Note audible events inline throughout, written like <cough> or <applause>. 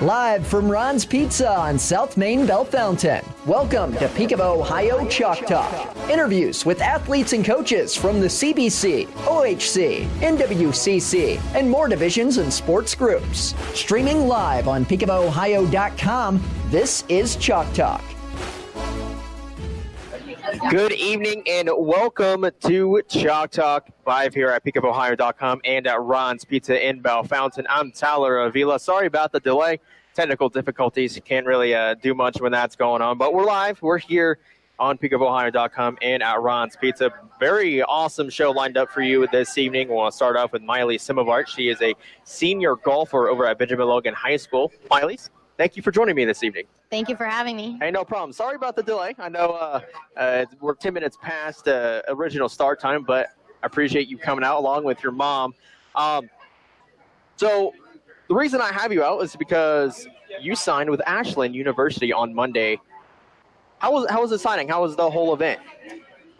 Live from Ron's Pizza on South Main Bellefontaine. Welcome to Peak of Ohio Chalk Talk. Interviews with athletes and coaches from the CBC, OHC, NWCC, and more divisions and sports groups. Streaming live on peakofohio.com, this is Chalk Talk. Good evening and welcome to Chalk Talk live here at peakofohio.com and at Ron's Pizza in Bellefontaine. I'm Tyler Avila. Sorry about the delay. Technical difficulties. Can't really uh, do much when that's going on, but we're live. We're here on peakofohio.com and at Ron's Pizza. Very awesome show lined up for you this evening. We'll start off with Miley Simavart. She is a senior golfer over at Benjamin Logan High School. Miley, thank you for joining me this evening. Thank you for having me. Hey, no problem. Sorry about the delay. I know uh, uh, we're 10 minutes past uh, original start time, but I appreciate you coming out along with your mom. Um, so the reason I have you out is because you signed with Ashland University on Monday. How was how was the signing? How was the whole event?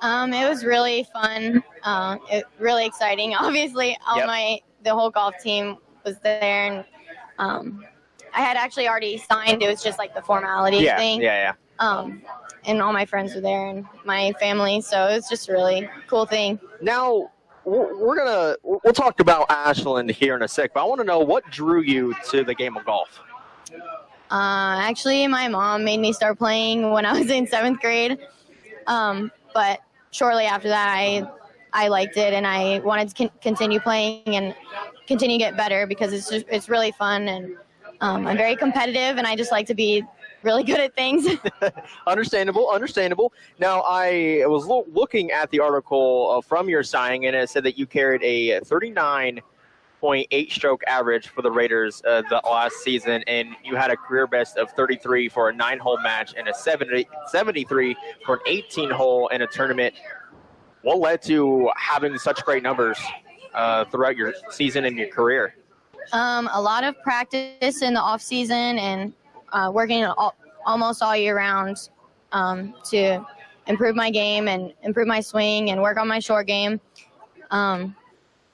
Um, it was really fun. Uh, it, really exciting. <laughs> Obviously, all Yep. my the whole golf team was there, and um, I had actually already signed. It was just like the formality yeah, thing. yeah, yeah. Um, and all my friends were there, and my family. So it was just a really cool thing. Now we're we're gonna we'll talk about Ashland here in a sec, but I want to know what drew you to the game of golf. Uh, actually, my mom made me start playing when I was in seventh grade. Um, but shortly after that, I I liked it and I wanted to con- continue playing and continue to get better because it's just, it's really fun and um, I'm very competitive and I just like to be really good at things. <laughs> Understandable, understandable. Now, I was lo- looking at the article uh, from your signing, and it said that you carried a 39.8 stroke average for the Raiders uh, the last season, and you had a career best of 33 for a nine hole match and a 70, 73 for an 18 hole in a tournament. What led to having such great numbers uh, throughout your season and your career? Um, a lot of practice in the off season and uh, working all, almost all year round um, to improve my game and improve my swing and work on my short game. Um,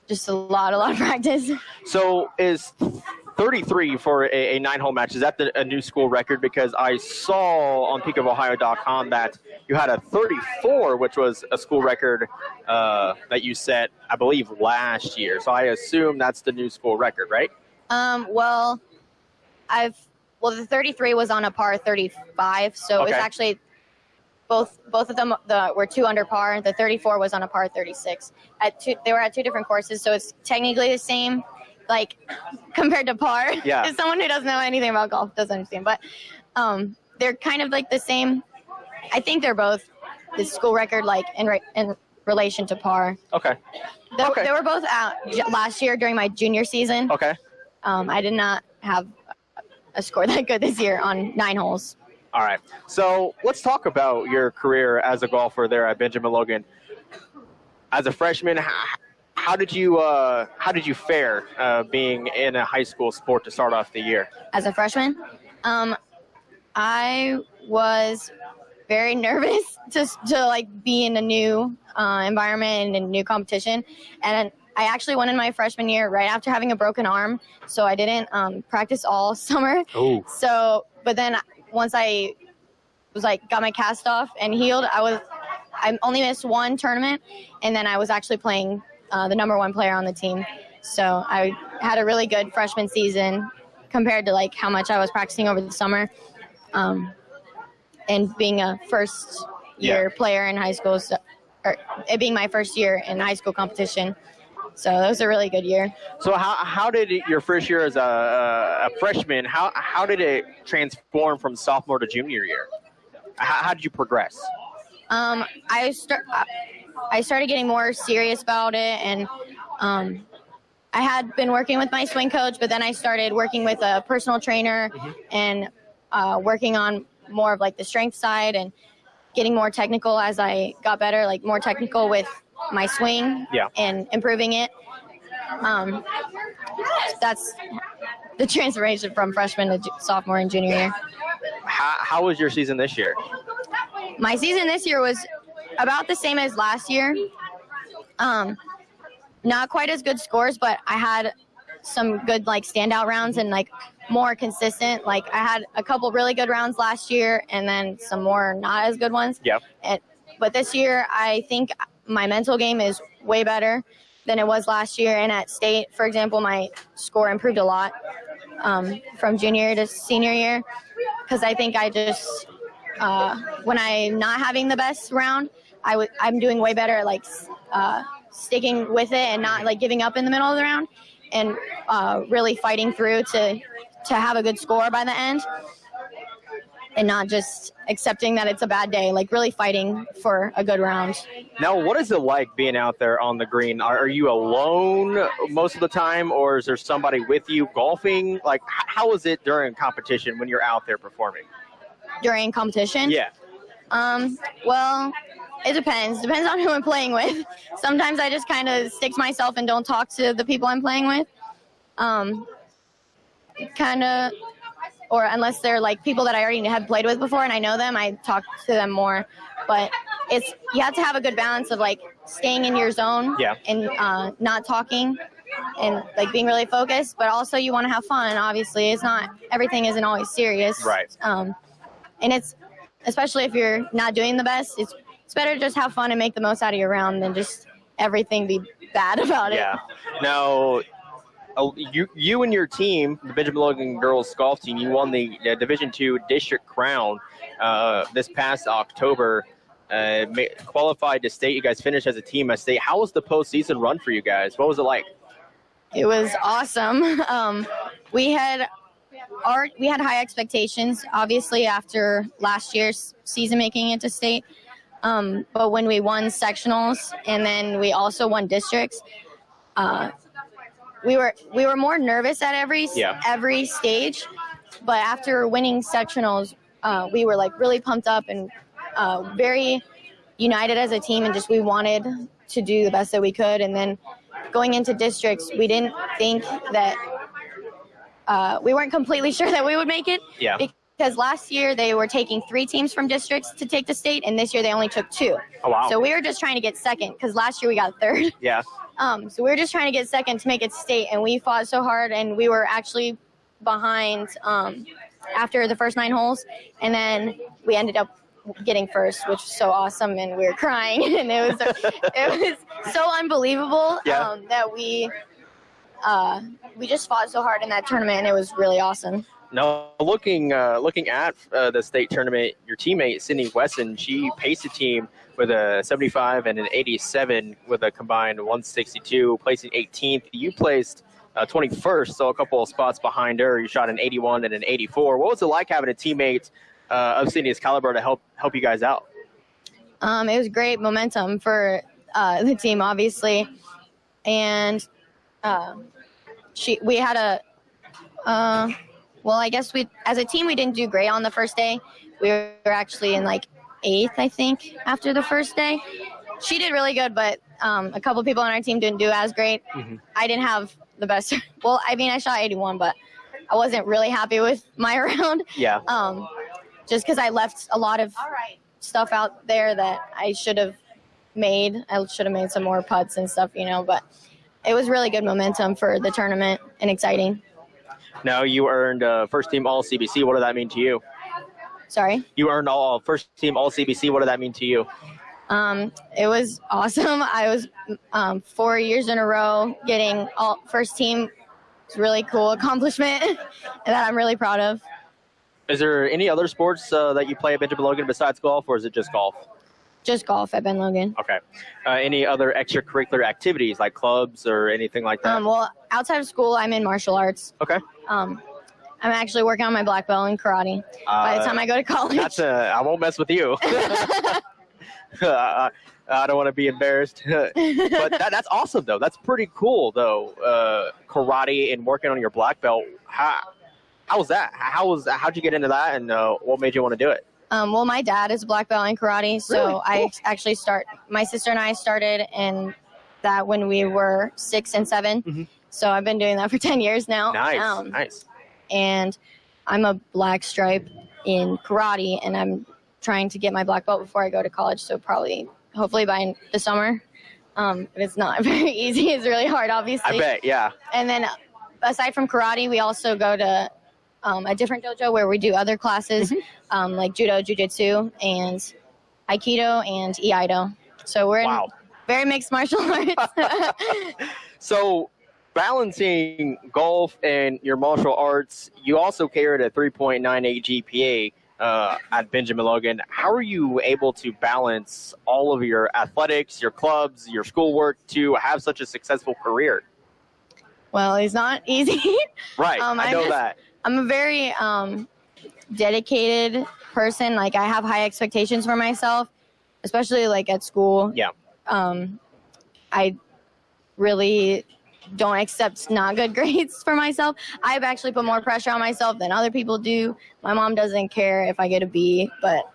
just a lot, a lot of <laughs> practice. So is 33 for a, a nine-hole match? Is that the, a new school record? Because I saw on peakofohio.com that you had a 34, which was a school record uh, that you set, I believe, last year. So I assume that's the new school record, right? Um, well, I've well the 33 was on a par 35, so it's Okay. actually both both of them the were two under par. The 34 was on a par 36. At two, they were at two different courses, so it's technically the same, like compared to par. Yeah. <laughs> Someone who doesn't know anything about golf doesn't understand, but um, they're kind of like the same. I think they're both the school record, like in re- in relation to par. Okay. They, Okay. they were both out j- last year during my junior season. Okay. Um, I did not have a score that good this year on nine holes. All right. So let's talk about your career as a golfer there at Benjamin Logan. As a freshman, how, did you uh, how did you fare uh, being in a high school sport to start off the year? As a freshman, um, I was very <laughs> nervous to, to like be in a new uh, environment and a new competition. And I actually went in my freshman year right after having a broken arm, so I didn't um, practice all <laughs> summer. Oh. So, but then once I was like got my cast off and healed, I was I only missed one tournament, and then I was actually playing uh, the number one player on the team. So I had a really good freshman season compared to like how much I was practicing over the summer, um, and being a first year player in high school, so, or it being my first year in high school competition. So that was a really good year. So how, how did it, your first year as a, a freshman, how, how did it transform from sophomore to junior year? How, how did you progress? Um, I start. I started getting more serious about it, and um, I had been working with my swing coach, but then I started working with a personal trainer and uh, working on more of like the strength side and getting more technical as I got better, like more technical with my swing Yeah. and improving it. Um, that's the <laughs> transformation from freshman to ju- sophomore and junior year. How, how was your season this year? my season this year was about the same as last year. Um, not quite as good scores, but I had some good like standout rounds and like more consistent. Like I had a couple really good rounds last year, and then some more not as good ones. Yeah. And, but this year, I think my mental game is way better than it was last year. And at state, for example, my score improved a lot um, from junior to senior year because I think I just uh, when I'm not having the best round, I w- I'm doing way better at like uh, sticking with it and not like giving up in the middle of the round and uh, really fighting through to to have a good score by the end and not just accepting that it's a bad day like really fighting for a good round Now, what is it like being out there on the green? Are, are you alone most of the time, or is there somebody with you golfing? Like, how is it during competition when you're out there performing? during competition Yeah. Um, well, it depends. Depends on who I'm playing with. Sometimes I just kind of stick to myself and don't talk to the people I'm playing with. Um, kind of, or unless they're like people that I already have played with before and I know them, I talk to them more. But it's you have to have a good balance of like staying in your zone Yeah. and uh, not talking and like being really focused. But also you want to have fun. Obviously, it's not everything isn't always serious. Right. Um, and it's especially if you're not doing the best, it's it's better to just have fun and make the most out of your round than just everything be bad <laughs> about it. Yeah. Now, uh, you you and your team, the Benjamin Logan girls golf team, you won the, Division Two district crown uh, this past October. Uh, qualified to state. You guys finished as a team at state. How was the postseason run for you guys? What was it like? It was awesome. <laughs> Um, we had our we had high expectations, obviously after last year's season making it to state. Um, but when we won sectionals and then we also won districts, uh, we were we were more nervous at every Yeah. every stage. But after winning sectionals, uh, we were like really pumped up and uh, very united as a team, and just we wanted to do the best that we could. And then going into districts, we didn't think that uh, we weren't completely <laughs> sure that we would make it Yeah. Because last year they were taking three teams from districts to take the state, and this year they only took two. Oh wow. So we were just trying to get second because last year we got third. <laughs> yeah. Um, so we were just trying to get second to make it state, and we fought so hard, and we were actually behind um, after the first nine holes, and then we ended up getting first, which was so awesome, and we were crying, <laughs> and it was it was so unbelievable Yeah. um, that we uh, we just fought so hard in that tournament, and it was really awesome. Now, looking uh, looking at uh, the state tournament, your teammate Sydney Wesson, she paced the team with a 75 and an 87 with a combined 162, placing 18th. You placed uh, 21st, so a couple of spots behind her. You shot an 81 and an 84. What was it like having a teammate uh, of Sydney's caliber to help help you guys out? Um, it was great momentum for uh, the team, obviously, and uh, she we had a well, I guess we as a team we didn't do great on the first day. We were actually in like eighth, I think, after the first day. She did really good, but um, a couple people on our team didn't do as great. Mhm. I didn't have the best. <laughs> Well, I mean, I shot 81, but I wasn't really happy with <laughs> my <laughs> round Yeah. um, just because I left a lot of stuff out there that I should have made. I should have made some more putts and stuff, you know. But it was really good momentum for the tournament and exciting. Now you earned uh, first team All CBC. What did that mean to you? Sorry. You earned all first team All CBC. What did that mean to you? Um, it was <laughs> awesome. I was um, four years in a row getting all first team. It's a really cool accomplishment <laughs> that I'm really proud of. Is there any other sports uh, that you play at Benjamin Logan besides golf, or is it just golf? Just golf at Ben Logan. Okay. Uh, any other extracurricular activities like clubs or anything like that? Um, well, outside of school, I'm in martial arts. okay. Um, I'm actually working on my black belt in karate. By the time I go to college, that's a. I won't mess with you. I, <laughs> <laughs> I don't want to be embarrassed, <laughs> but that, that's awesome though. That's pretty cool though. Uh, karate and working on your black belt. How how was that? How was how'd you get into that, and uh, what made you want to do it? Um, well, my dad is a black belt in karate, so Really? I actually start. My sister and I started in that when we were six and 7 Mhm. So I've been doing that for <laughs> ten years now. Nice, Um, nice. And I'm a black stripe in karate, and I'm trying to get my black belt before I go to college. So probably, hopefully by the summer. Um, but it's not <laughs> very easy. It's really hard, obviously. I bet. Yeah. And then aside from karate, we also go to um, a different dojo where we do other classes Mm-hmm. um, like judo, jujitsu, and aikido and iaido. So we're Wow. in very mixed martial <laughs> arts. <laughs> So, balancing golf and your martial arts, you also carried a 3.98 GPA uh, at Benjamin Logan. How are you able to balance all of your athletics, your clubs, your schoolwork to have such a successful career? well, it's not <laughs> easy. Right, Um, I I know just- that. I'm a very um, dedicated person. Like I have high expectations for myself, especially like at school. Yeah. Um, I really don't accept not good <laughs> grades for myself. I've actually put more pressure on myself than other people do. My mom doesn't care if I get a B, but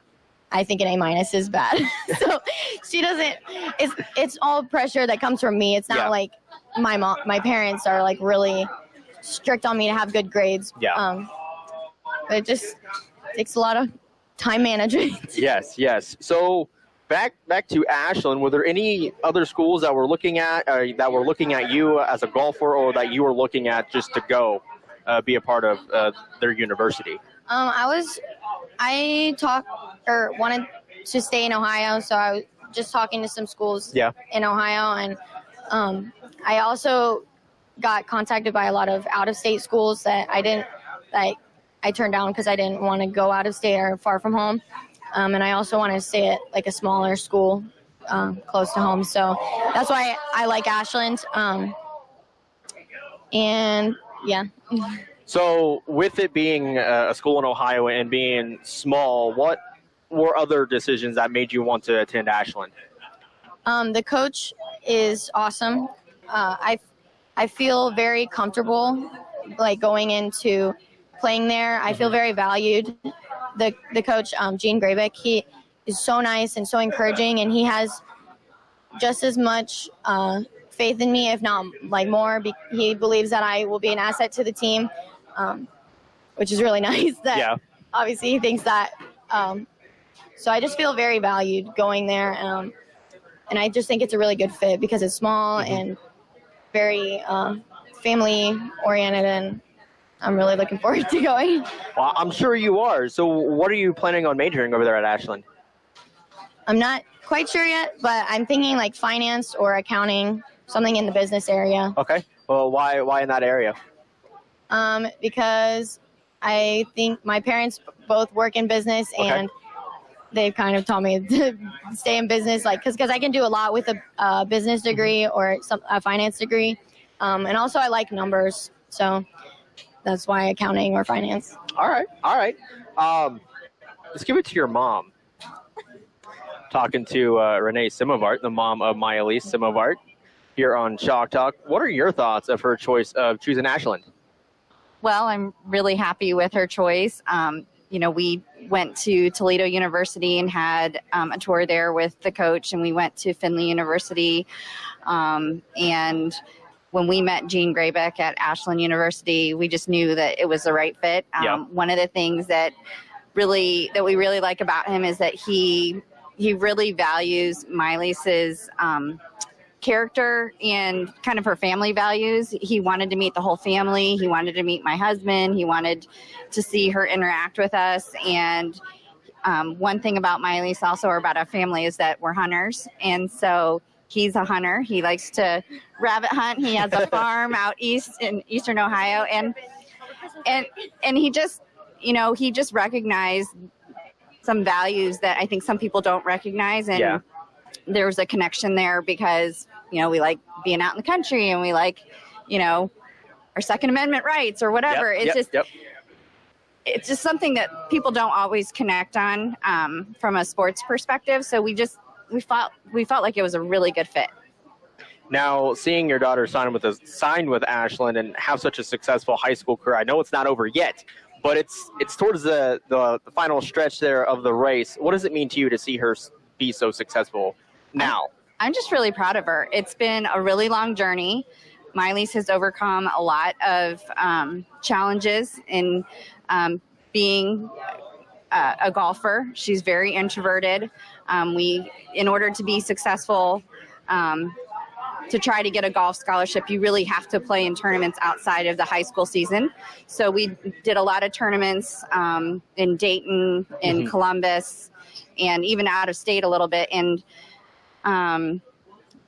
I think an A minus is bad. <laughs> so she doesn't. It's it's all pressure that comes from me. It's not Yeah. like my mom, my parents are like really strict on me to have good grades. Yeah. Um, it just takes a lot of time management. <laughs> Yes, yes. So back back to Ashland. Were there any other schools that were looking at uh, that were looking at you as a golfer, or that you were looking at just to go uh, be a part of uh, their university? Um, I was, I talked or wanted to stay in Ohio, so I was just talking to some schools Yeah. in Ohio, and um, I also got contacted by a lot of out of state schools that I didn't like. I turned down because I didn't want to go out of state or far from home, um, and I also wanted to stay at like a smaller school um, close to home. So that's why I like Ashland. Um, and yeah. So with it being a school in Ohio and being small, what were other decisions that made you want to attend Ashland? Um, the coach is awesome. Uh, I I feel very comfortable, like going into playing there. I feel very valued. The the coach, um, Gene Gravick, he is so nice and so encouraging, and he has just as much uh, faith in me, if not like more. Be- he believes that I will be an asset to the team, um, which is really <laughs> nice. That Yeah. obviously he thinks that. Um, so I just feel very valued going there. Um, and I just think it's a really good fit because it's small Mhm. and very uh, family oriented, and I'm really looking forward <laughs> to going. Well, I'm sure you are. So what are you planning on majoring over there at Ashland? I'm not quite sure yet, but I'm thinking like finance or accounting, something in the business area, Okay. Well, why why in that area? um, because I think my parents both work in business Okay. and. They've kind of taught me <laughs> to stay in business, like, because I can do a lot with a uh, business degree or some a finance degree, um, and also I like numbers, so that's why accounting or finance. All right, all right. Um, let's give it to your mom. Talking to uh, Renee Simovart, the mom of Myelise Simovart, here on Chalk Talk. What are your thoughts of her choice of choosing Ashland? Well, I'm really happy with her choice. Um, you know, we went to Toledo University and had um, a tour there with the coach, and we went to Findlay University. Um, and when we met Gene Graybeck at Ashland University, we just knew that it was the right fit. Um, Yeah. One of the things that really that we really like about him is that he he really values Mylise's um, character and kind of her family values. He wanted to meet the whole family. He wanted to meet my husband. He wanted to see her interact with us. And um, one thing about Miley's also or about our family is that we're hunters. And so he's a hunter. He likes to rabbit hunt. He has a <laughs> farm out east in eastern Ohio. And and and he just you know, he just recognized some values that I think some people don't recognize and Yeah. There was a connection there because you know we like being out in the country and we like you know our second amendment rights or whatever Yep, it's yep, just yep. it's just something that people don't always connect on um, from a sports perspective so we just we felt we felt like it was a really good fit Now, seeing your daughter sign with a, sign with Ashland and have such a successful high school career, I know it's not over yet, but it's it's towards the, the, the final stretch there of the race. What does it mean to you to see her be so successful now? I'm just really proud of her. It's been a really long journey. Miley's has overcome a lot of um, challenges in um, being uh, a golfer. She's very introverted. Um, we, in order to be successful, um, to try to get a golf scholarship, you really have to play in tournaments outside of the high school season. So we did a lot of tournaments um, in Dayton, in Mhm. Columbus, and even out of state a little bit. And um,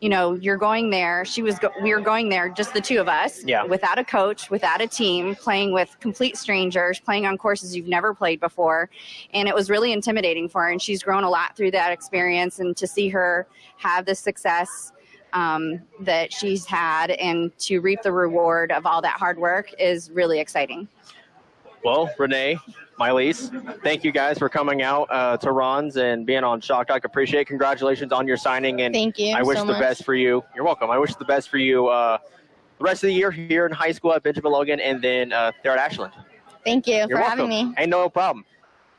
you know, you're going there. She was. Go- we were going there, just the two of us, Yeah. without a coach, without a team, playing with complete strangers, playing on courses you've never played before, and it was really intimidating for her. And she's grown a lot through that experience, and to see her have the success um, that she's had, and to reap the reward of all that hard work is really exciting. Well, Renee, Miley's, thank you guys for coming out uh, to Ron's and being on Chalk Talk. Appreciate it. Congratulations on your signing. And Thank you I wish so the much. best for you. You're welcome. I wish the best for you uh, the rest of the year here in high school at Benjamin Logan and then uh, there at Ashland. Thank you You're for welcome. having me. Ain't no problem.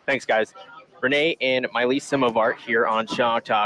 Thanks, guys. Renee and Miley Simovart here on Chalk Talk.